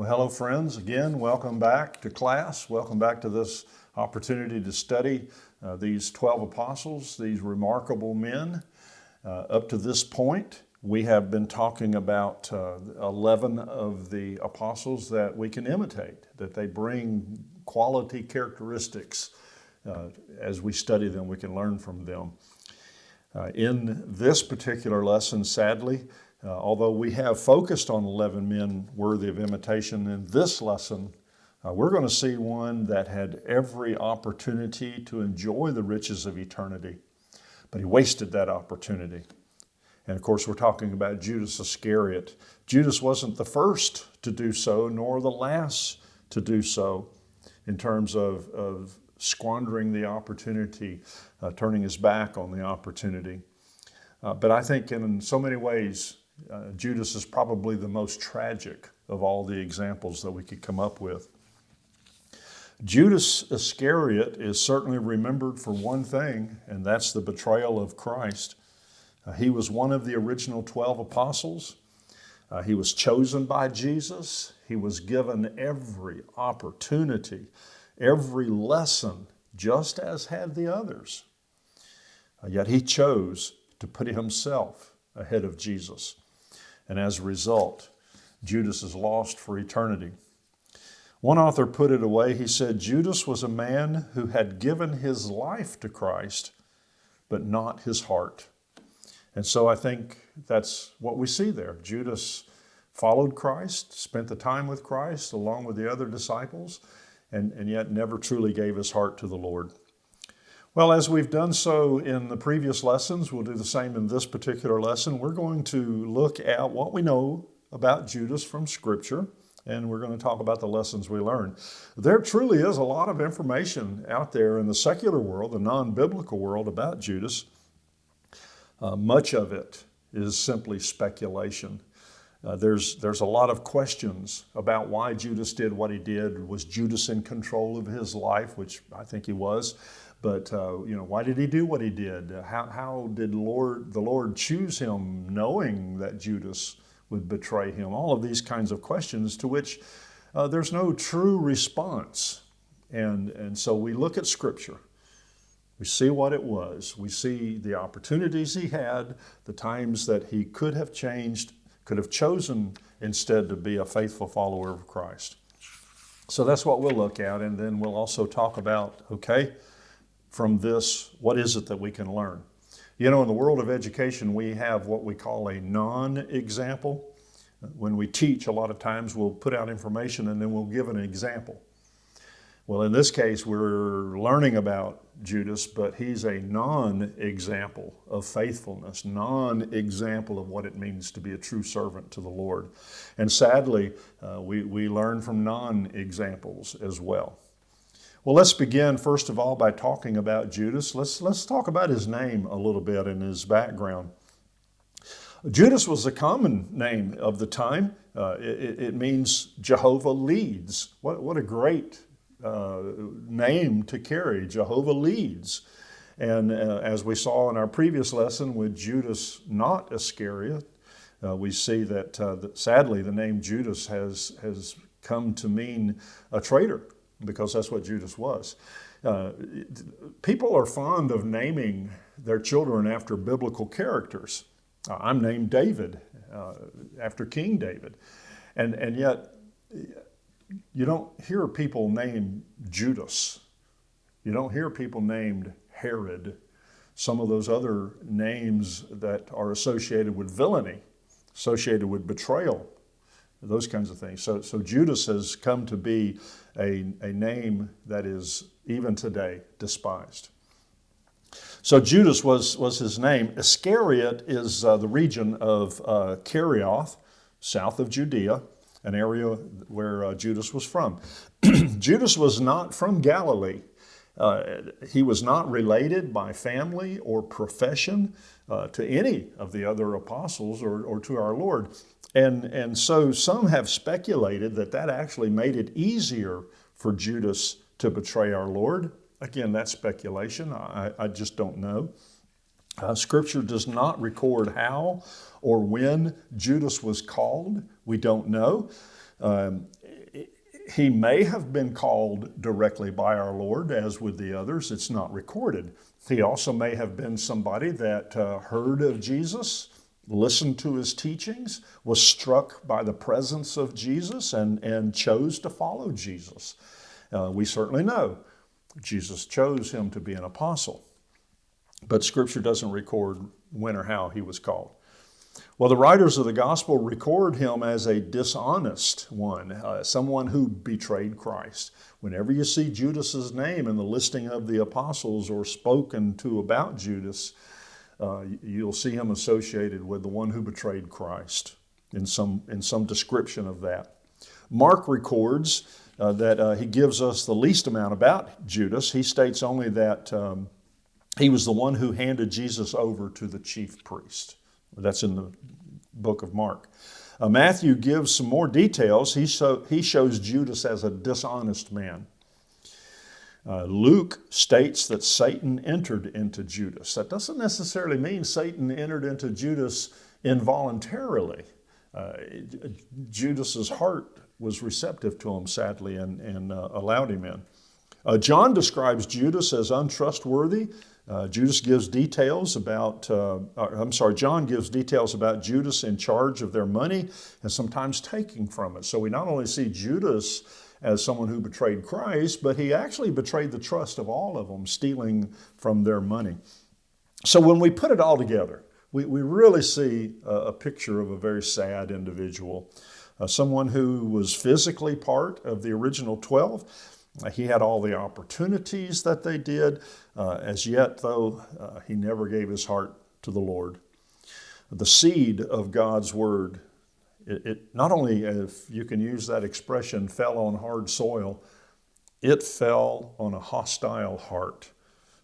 Well, hello, friends. Again, welcome back to class. Welcome back to this opportunity to study uh, these 12 apostles, these remarkable men. Uh, up to this point, we have been talking about uh, 11 of the apostles that we can imitate, that they bring quality characteristics. Uh, as we study them, we can learn from them. Uh, in this particular lesson, sadly, uh, although we have focused on 11 men worthy of imitation in this lesson, uh, we're going to see one that had every opportunity to enjoy the riches of eternity, but he wasted that opportunity. And of course, we're talking about Judas Iscariot. Judas wasn't the first to do so, nor the last to do so in terms of, of squandering the opportunity, uh, turning his back on the opportunity. Uh, but I think in so many ways, uh, Judas is probably the most tragic of all the examples that we could come up with. Judas Iscariot is certainly remembered for one thing, and that's the betrayal of Christ. Uh, he was one of the original 12 apostles. Uh, he was chosen by Jesus. He was given every opportunity, every lesson, just as had the others. Uh, yet he chose to put himself ahead of Jesus. And as a result, Judas is lost for eternity. One author put it away. He said, Judas was a man who had given his life to Christ, but not his heart. And so I think that's what we see there. Judas followed Christ, spent the time with Christ along with the other disciples, and, and yet never truly gave his heart to the Lord. Well, as we've done so in the previous lessons, we'll do the same in this particular lesson. We're going to look at what we know about Judas from Scripture and we're going to talk about the lessons we learned. There truly is a lot of information out there in the secular world, the non-biblical world about Judas. Uh, much of it is simply speculation. Uh, there's, there's a lot of questions about why Judas did what he did. Was Judas in control of his life, which I think he was? But uh, you know, why did he do what he did? How, how did Lord, the Lord choose him knowing that Judas would betray him? All of these kinds of questions to which uh, there's no true response. And, and so we look at Scripture. We see what it was. We see the opportunities he had, the times that he could have changed, could have chosen instead to be a faithful follower of Christ. So that's what we'll look at. And then we'll also talk about, okay, from this, what is it that we can learn? You know, in the world of education, we have what we call a non-example. When we teach, a lot of times we'll put out information and then we'll give an example. Well, in this case, we're learning about Judas, but he's a non-example of faithfulness, non-example of what it means to be a true servant to the Lord. And sadly, uh, we, we learn from non-examples as well. Well, let's begin first of all by talking about Judas. Let's, let's talk about his name a little bit and his background. Judas was a common name of the time. Uh, it, it, means Jehovah leads. What, what a great uh, name to carry, Jehovah leads. And uh, as we saw in our previous lesson with Judas not Iscariot, uh, we see that, uh, that sadly the name Judas has, has come to mean a traitor because that's what Judas was. Uh, people are fond of naming their children after biblical characters. Uh, I'm named David after King David. And, and yet, you don't hear people named Judas. You don't hear people named Herod. Some of those other names that are associated with villainy, associated with betrayal, those kinds of things. So, so Judas has come to be a, a name that is even today despised. So Judas was, was his name. Iscariot is uh, the region of uh, Kerioth, south of Judea, an area where uh, Judas was from. Judas was not from Galilee. Uh, he was not related by family or profession uh, to any of the other apostles or, or to our Lord. And, and so some have speculated that that actually made it easier for Judas to betray our Lord. Again, that's speculation. I, I just don't know. Uh, scripture does not record how or when Judas was called. We don't know. Um, he may have been called directly by our Lord, as with the others. It's not recorded. He also may have been somebody that uh, heard of Jesus, listened to his teachings, was struck by the presence of Jesus, and, and chose to follow Jesus. Uh, we certainly know Jesus chose him to be an apostle, but Scripture doesn't record when or how he was called. Well, the writers of the gospel record him as a dishonest one, uh, someone who betrayed Christ. Whenever you see Judas's name in the listing of the apostles or spoken to about Judas, uh, you'll see him associated with the one who betrayed Christ in some, in some description of that. Mark records uh, that uh, he gives us the least amount about Judas. He states only that um, he was the one who handed Jesus over to the chief priest. That's in the book of Mark. Uh, Matthew gives some more details. He, so, he shows Judas as a dishonest man. Uh, Luke states that Satan entered into Judas. That doesn't necessarily mean Satan entered into Judas involuntarily. Uh, Judas's heart was receptive to him, sadly, and, and uh, allowed him in. Uh, John describes Judas as untrustworthy uh, Judas gives details about, uh, I'm sorry, John gives details about Judas in charge of their money and sometimes taking from it. So we not only see Judas as someone who betrayed Christ, but he actually betrayed the trust of all of them, stealing from their money. So when we put it all together, we, we really see a, a picture of a very sad individual, uh, someone who was physically part of the original 12, he had all the opportunities that they did. Uh, as yet, though, uh, he never gave his heart to the Lord. The seed of God's word, it, it, not only, if you can use that expression, fell on hard soil, it fell on a hostile heart,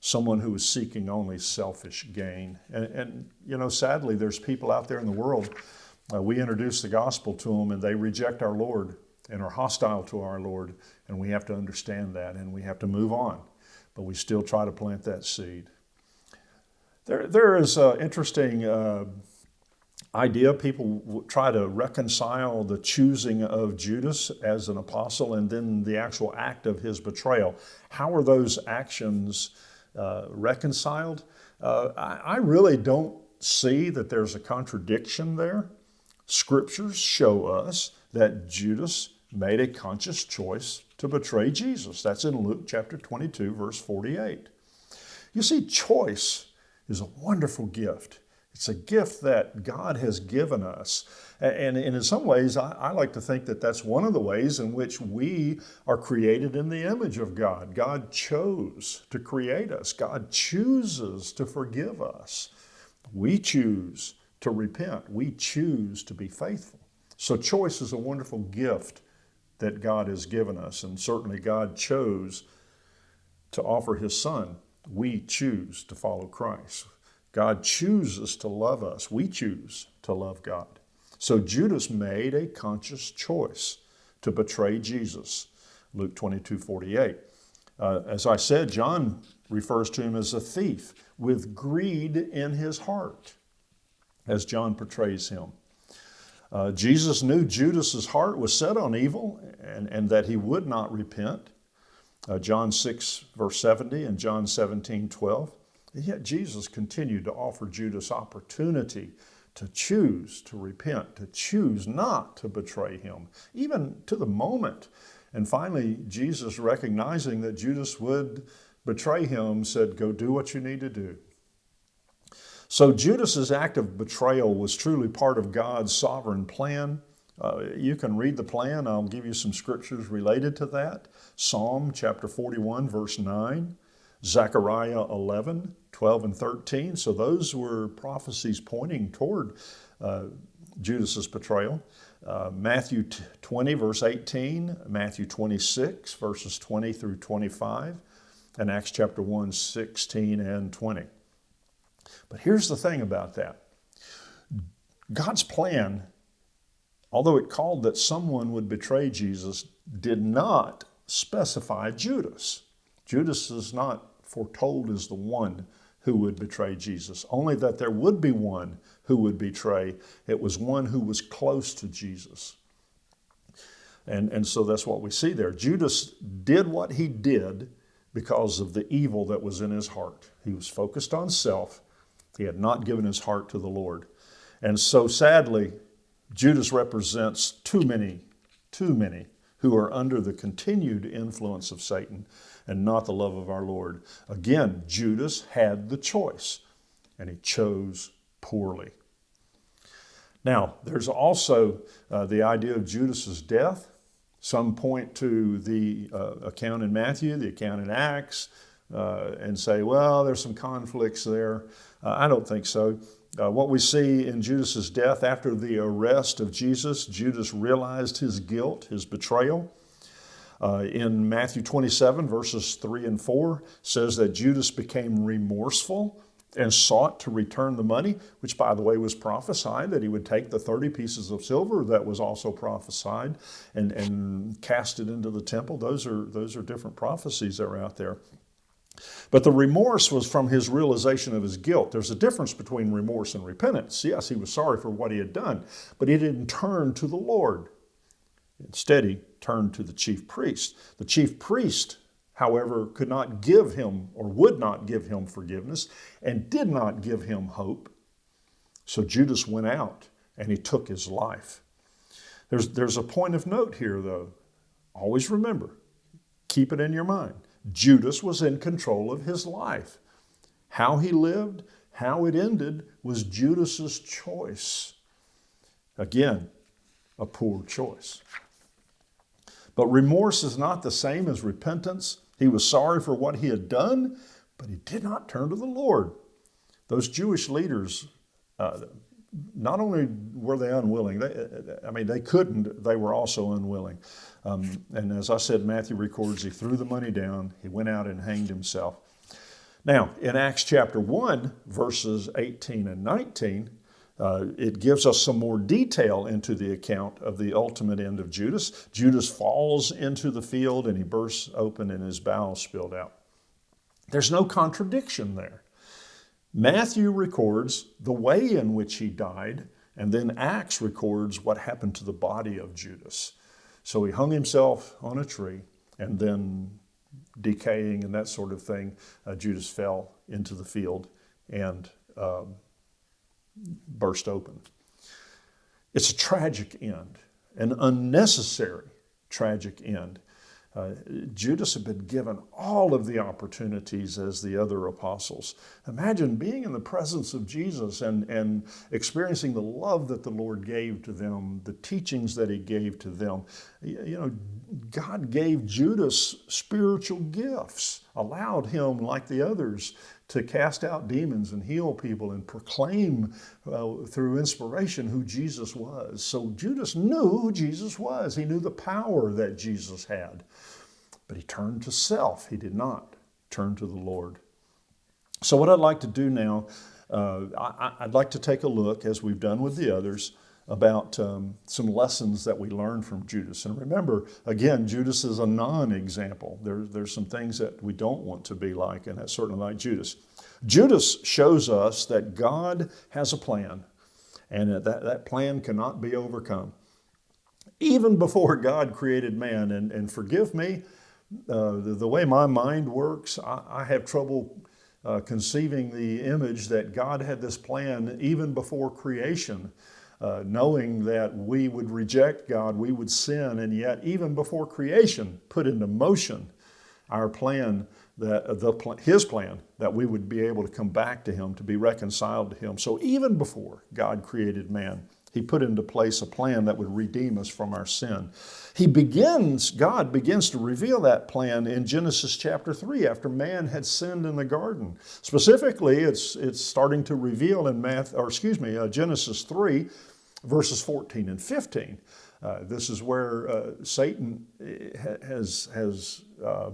someone who was seeking only selfish gain. And, and you know, sadly, there's people out there in the world, uh, we introduce the gospel to them and they reject our Lord and are hostile to our Lord, and we have to understand that and we have to move on. But we still try to plant that seed. There, there is an interesting uh, idea. People try to reconcile the choosing of Judas as an apostle and then the actual act of his betrayal. How are those actions uh, reconciled? Uh, I, I really don't see that there's a contradiction there. Scriptures show us that Judas made a conscious choice to betray Jesus. That's in Luke chapter 22, verse 48. You see, choice is a wonderful gift. It's a gift that God has given us. And in some ways, I like to think that that's one of the ways in which we are created in the image of God. God chose to create us, God chooses to forgive us. We choose to repent, we choose to be faithful. So, choice is a wonderful gift that God has given us. And certainly God chose to offer his son. We choose to follow Christ. God chooses to love us. We choose to love God. So Judas made a conscious choice to betray Jesus. Luke 22 48. Uh, as I said, John refers to him as a thief with greed in his heart, as John portrays him. Uh, Jesus knew Judas's heart was set on evil and, and that he would not repent. Uh, John 6, verse 70, and John 17, 12. And yet Jesus continued to offer Judas opportunity to choose to repent, to choose not to betray him, even to the moment. And finally, Jesus, recognizing that Judas would betray him, said, Go do what you need to do. So Judas's act of betrayal was truly part of God's sovereign plan. Uh, you can read the plan. I'll give you some scriptures related to that. Psalm chapter 41, verse 9, Zechariah 11, 12, and 13. So those were prophecies pointing toward uh, Judas's betrayal. Uh, Matthew 20, verse 18, Matthew 26, verses 20 through 25, and Acts chapter 1, 16 and 20. But here's the thing about that God's plan, although it called that someone would betray Jesus, did not specify Judas. Judas is not foretold as the one who would betray Jesus, only that there would be one who would betray. It was one who was close to Jesus. And, and so that's what we see there. Judas did what he did because of the evil that was in his heart. He was focused on self. He had not given his heart to the Lord. And so sadly, Judas represents too many, too many who are under the continued influence of Satan and not the love of our Lord. Again, Judas had the choice, and he chose poorly. Now, there's also uh, the idea of Judas's death. Some point to the uh, account in Matthew, the account in Acts, uh, and say, well, there's some conflicts there. Uh, I don't think so. Uh, what we see in Judas's death after the arrest of Jesus, Judas realized his guilt, his betrayal. Uh, in Matthew 27, verses 3 and 4, says that Judas became remorseful and sought to return the money, which, by the way, was prophesied that he would take the 30 pieces of silver that was also prophesied and, and cast it into the temple. Those are, those are different prophecies that are out there. But the remorse was from his realization of his guilt. There's a difference between remorse and repentance. Yes, he was sorry for what he had done, but he didn't turn to the Lord. Instead, he turned to the chief priest. The chief priest, however, could not give him or would not give him forgiveness and did not give him hope. So Judas went out and he took his life. There's, there's a point of note here, though. Always remember, keep it in your mind. Judas was in control of his life. How he lived, how it ended, was Judas's choice. Again, a poor choice. But remorse is not the same as repentance. He was sorry for what he had done, but he did not turn to the Lord. Those Jewish leaders, uh, not only were they unwilling, they, I mean, they couldn't, they were also unwilling. Um, and as I said, Matthew records he threw the money down, he went out and hanged himself. Now, in Acts chapter 1, verses 18 and 19, uh, it gives us some more detail into the account of the ultimate end of Judas. Judas falls into the field and he bursts open and his bowels spilled out. There's no contradiction there. Matthew records the way in which he died, and then Acts records what happened to the body of Judas. So he hung himself on a tree, and then decaying and that sort of thing, uh, Judas fell into the field and um, burst open. It's a tragic end, an unnecessary tragic end. Uh, Judas had been given all of the opportunities as the other apostles. Imagine being in the presence of Jesus and, and experiencing the love that the Lord gave to them, the teachings that he gave to them. You know, God gave Judas spiritual gifts, allowed him, like the others, to cast out demons and heal people and proclaim uh, through inspiration who Jesus was. So Judas knew who Jesus was. He knew the power that Jesus had. But he turned to self. He did not turn to the Lord. So what I'd like to do now, uh, I, I'd like to take a look, as we've done with the others, about um, some lessons that we learned from Judas. And remember, again, Judas is a non-example. There, there's some things that we don't want to be like, and that's certainly like Judas. Judas shows us that God has a plan, and that, that plan cannot be overcome. Even before God created man, and, and forgive me, uh, the, the, way my mind works, I, I have trouble uh, conceiving the image that God had this plan even before creation uh, knowing that we would reject God, we would sin, and yet even before creation, put into motion our plan that uh, the his plan that we would be able to come back to him to be reconciled to him. So even before god created man he put into place a plan that would redeem us from our sin he begins god begins to reveal that plan in genesis chapter 3 after man had sinned in the garden specifically it's it's starting to reveal in math or excuse me uh, genesis 3 verses 14 and 15. Uh, this is where uh, Satan eh, has, has uh,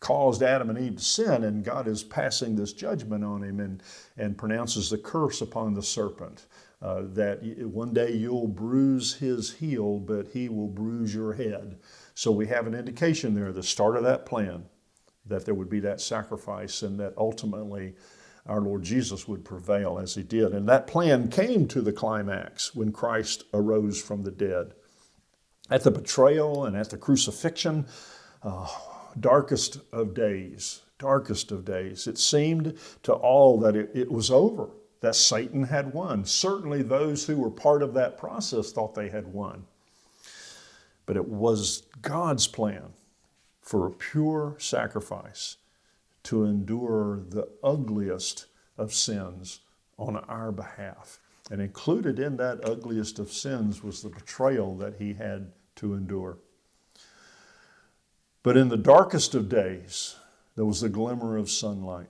caused Adam and Eve to sin, and God is passing this judgment on him and, and pronounces the curse upon the serpent. Uh, that one day you'll bruise his heel, but he will bruise your head. So we have an indication there, the start of that plan, that there would be that sacrifice and that ultimately our Lord Jesus would prevail as he did. And that plan came to the climax when Christ arose from the dead. At the betrayal and at the crucifixion, uh, darkest of days, darkest of days, it seemed to all that it, it was over, that Satan had won. Certainly those who were part of that process thought they had won. But it was God's plan for a pure sacrifice to endure the ugliest of sins on our behalf. And included in that ugliest of sins was the betrayal that he had to endure. But in the darkest of days, there was a glimmer of sunlight.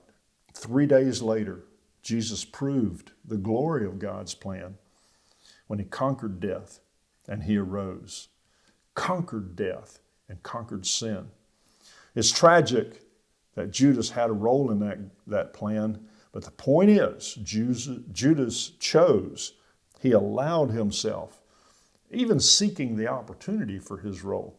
Three days later, Jesus proved the glory of God's plan when he conquered death and he arose, conquered death and conquered sin. It's tragic that Judas had a role in that, that plan, but the point is, Judas chose, he allowed himself, even seeking the opportunity for his role.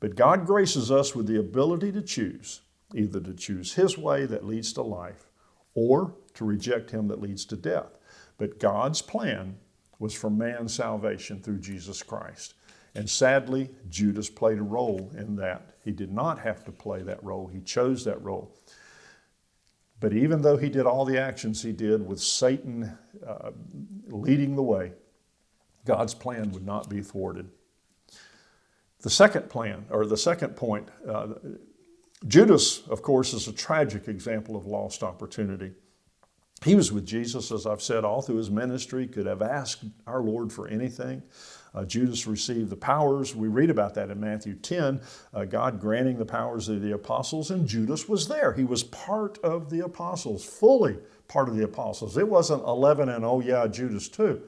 But God graces us with the ability to choose, either to choose his way that leads to life or to reject him that leads to death. But God's plan was for man's salvation through Jesus Christ. And sadly, Judas played a role in that. He did not have to play that role, he chose that role. But even though he did all the actions he did with Satan uh, leading the way, God's plan would not be thwarted. The second plan, or the second point, uh, Judas, of course, is a tragic example of lost opportunity. He was with Jesus, as I've said, all through his ministry, could have asked our Lord for anything. Uh, Judas received the powers. We read about that in Matthew 10, uh, God granting the powers of the apostles, and Judas was there. He was part of the apostles, fully part of the apostles. It wasn't 11 and, oh yeah, Judas too.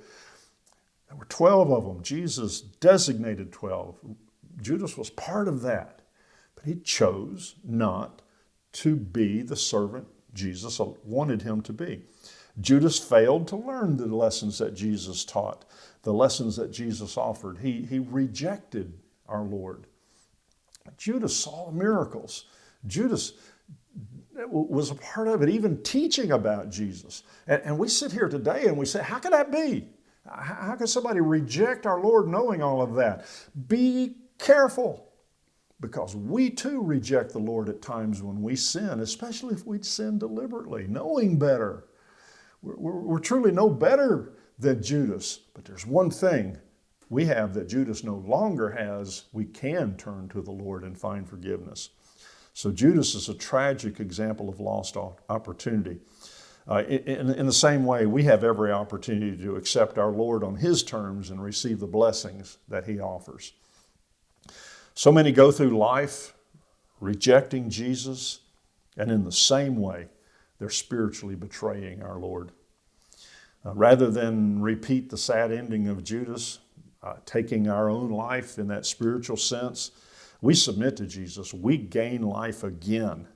There were 12 of them. Jesus designated 12. Judas was part of that, but he chose not to be the servant Jesus wanted him to be. Judas failed to learn the lessons that Jesus taught, the lessons that Jesus offered. He, he rejected our Lord. Judas saw miracles. Judas was a part of it, even teaching about Jesus. And, and we sit here today and we say, how could that be? How could somebody reject our Lord knowing all of that? Be careful because we too reject the Lord at times when we sin, especially if we sin deliberately, knowing better. We're, we're, we're, truly no better than Judas, but there's one thing we have that Judas no longer has. We can turn to the Lord and find forgiveness. So Judas is a tragic example of lost opportunity. Uh, in, in, the same way, we have every opportunity to accept our Lord on His terms and receive the blessings that He offers. So many go through life rejecting Jesus, and in the same way, they're spiritually betraying our Lord. Uh, rather than repeat the sad ending of Judas, uh, taking our own life in that spiritual sense, we submit to Jesus. We gain life again.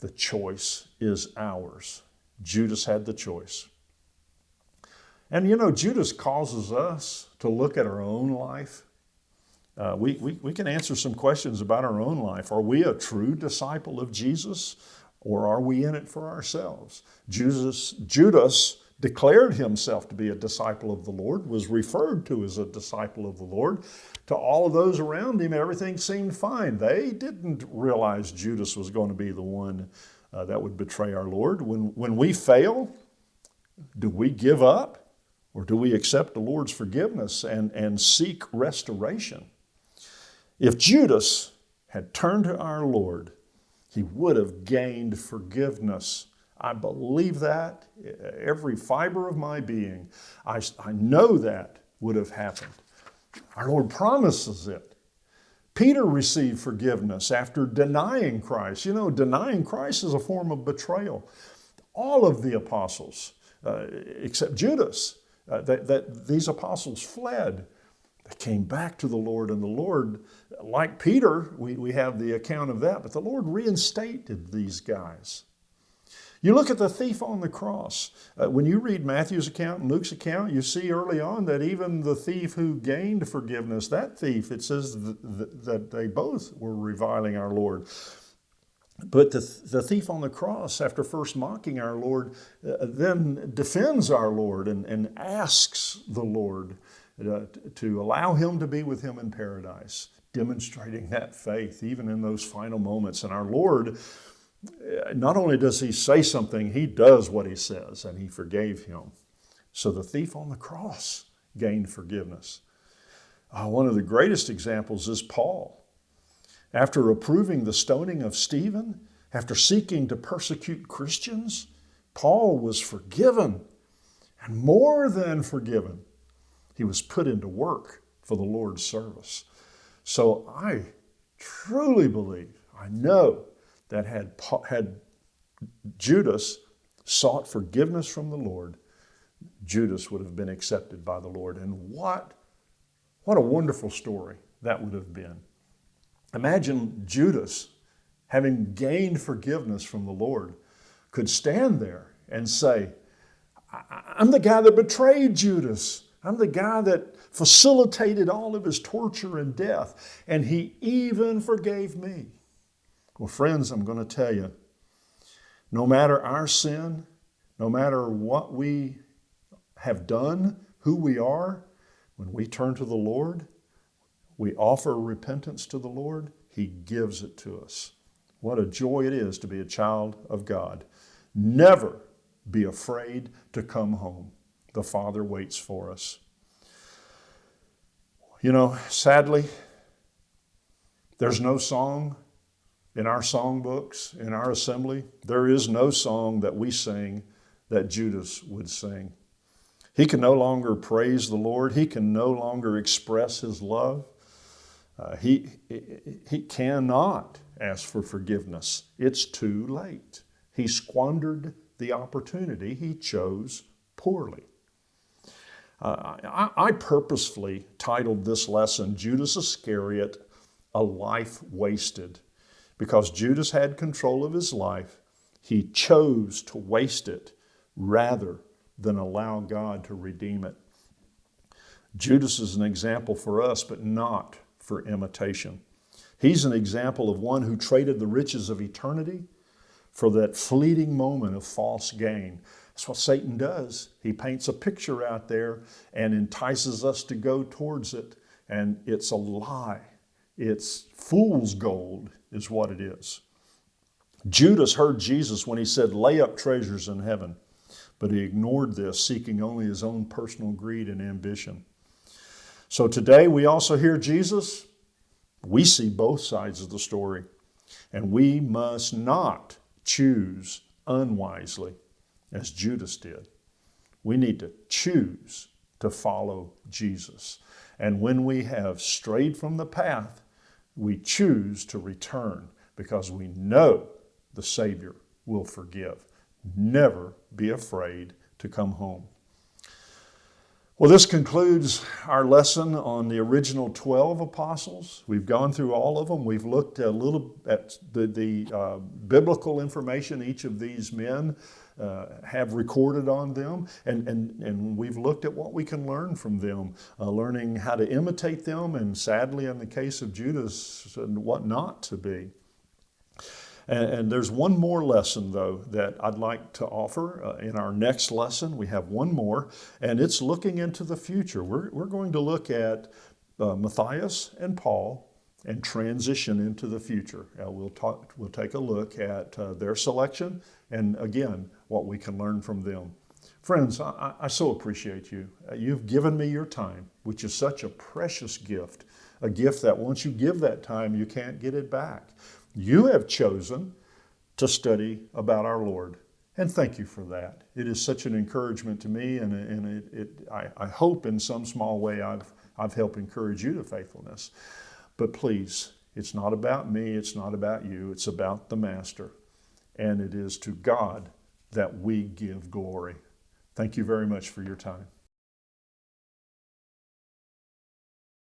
The choice is ours. Judas had the choice. And you know, Judas causes us to look at our own life uh, we, we, we can answer some questions about our own life. Are we a true disciple of Jesus or are we in it for ourselves? Jesus, Judas declared himself to be a disciple of the Lord, was referred to as a disciple of the Lord. To all of those around him, everything seemed fine. They didn't realize Judas was going to be the one uh, that would betray our Lord. When, when we fail, do we give up or do we accept the Lord's forgiveness and, and seek restoration? If Judas had turned to our Lord, he would have gained forgiveness. I believe that every fiber of my being. I, I know that would have happened. Our Lord promises it. Peter received forgiveness after denying Christ. You know, denying Christ is a form of betrayal. All of the apostles, uh, except Judas, uh, that, that these apostles fled. They came back to the Lord, and the Lord like Peter, we, we have the account of that, but the Lord reinstated these guys. You look at the thief on the cross. Uh, when you read Matthew's account and Luke's account, you see early on that even the thief who gained forgiveness, that thief, it says th th that they both were reviling our Lord. But the, the thief on the cross, after first mocking our Lord, uh, then defends our Lord and, and asks the Lord uh, to allow him to be with him in paradise, demonstrating that faith even in those final moments. And our Lord, uh, not only does he say something, he does what he says, and he forgave him. So the thief on the cross gained forgiveness. Uh, one of the greatest examples is Paul. After approving the stoning of Stephen, after seeking to persecute Christians, Paul was forgiven and more than forgiven. He was put into work for the Lord's service. So I truly believe, I know that had, had Judas sought forgiveness from the Lord, Judas would have been accepted by the Lord. And what, what a wonderful story that would have been. Imagine Judas, having gained forgiveness from the Lord, could stand there and say, I'm the guy that betrayed Judas. I'm the guy that facilitated all of his torture and death, and he even forgave me. Well, friends, I'm going to tell you no matter our sin, no matter what we have done, who we are, when we turn to the Lord, we offer repentance to the Lord, He gives it to us. What a joy it is to be a child of God. Never be afraid to come home. The Father waits for us. You know, sadly, there's no song in our songbooks, in our assembly. There is no song that we sing that Judas would sing. He can no longer praise the Lord. He can no longer express his love. Uh, he, he cannot ask for forgiveness. It's too late. He squandered the opportunity. He chose poorly. Uh, I, I purposefully titled this lesson Judas Iscariot, A Life Wasted, because Judas had control of his life. He chose to waste it rather than allow God to redeem it. Judas is an example for us, but not for imitation. He's an example of one who traded the riches of eternity for that fleeting moment of false gain. That's what Satan does. He paints a picture out there and entices us to go towards it, and it's a lie. It's fool's gold, is what it is. Judas heard Jesus when he said, Lay up treasures in heaven. But he ignored this, seeking only his own personal greed and ambition. So today we also hear Jesus. We see both sides of the story. And we must not choose unwisely as Judas did. We need to choose to follow Jesus. And when we have strayed from the path, we choose to return because we know the Savior will forgive. Never be afraid to come home. Well, this concludes our lesson on the original 12 apostles. We've gone through all of them. We've looked a little at the, the uh, biblical information each of these men uh, have recorded on them, and, and, and we've looked at what we can learn from them, uh, learning how to imitate them, and sadly, in the case of Judas, what not to be. And, and, there's one more lesson, though, that I'd like to offer uh, in our next lesson. We have one more, and it's looking into the future. We're, we're going to look at uh, Matthias and Paul and transition into the future. Uh, we'll, talk, we'll take a look at uh, their selection and, again, what we can learn from them. Friends, I, I so appreciate you. Uh, you've given me your time, which is such a precious gift, a gift that once you give that time, you can't get it back. You have chosen to study about our Lord. And thank you for that. It is such an encouragement to me, and, and it, it, I, I hope in some small way I've, I've helped encourage you to faithfulness. But please, it's not about me, it's not about you, it's about the Master. And it is to God that we give glory. Thank you very much for your time.